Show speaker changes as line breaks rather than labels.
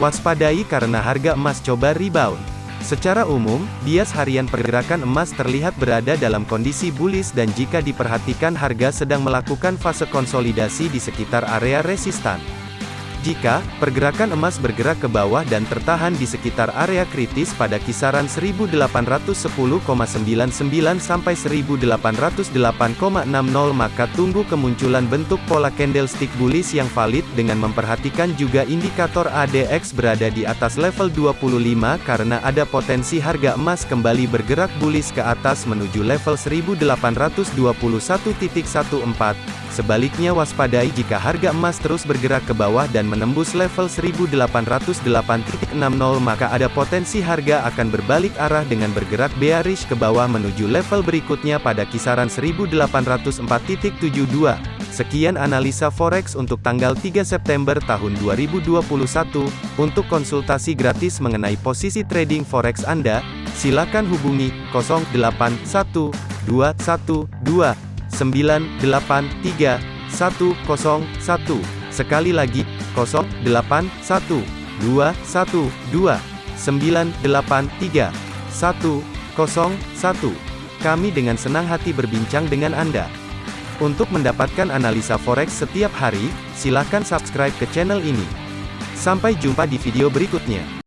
Waspadai karena harga emas coba rebound. Secara umum, bias harian pergerakan emas terlihat berada dalam kondisi bullish dan jika diperhatikan harga sedang melakukan fase konsolidasi di sekitar area resistan. Jika pergerakan emas bergerak ke bawah dan tertahan di sekitar area kritis pada kisaran 1810,99 sampai 1808,60 maka tunggu kemunculan bentuk pola candlestick bullish yang valid dengan memperhatikan juga indikator ADX berada di atas level 25 karena ada potensi harga emas kembali bergerak bullish ke atas menuju level 1821.14. Sebaliknya waspadai jika harga emas terus bergerak ke bawah dan menembus level 1808.60 maka ada potensi harga akan berbalik arah dengan bergerak bearish ke bawah menuju level berikutnya pada kisaran 1804.72. Sekian analisa forex untuk tanggal 3 September tahun 2021. Untuk konsultasi gratis mengenai posisi trading forex Anda, silakan hubungi 081212 983 101. Sekali lagi, 081 212 983 101. Kami dengan senang hati berbincang dengan Anda. Untuk mendapatkan analisa forex setiap hari, silakan subscribe ke channel ini. Sampai jumpa di video berikutnya.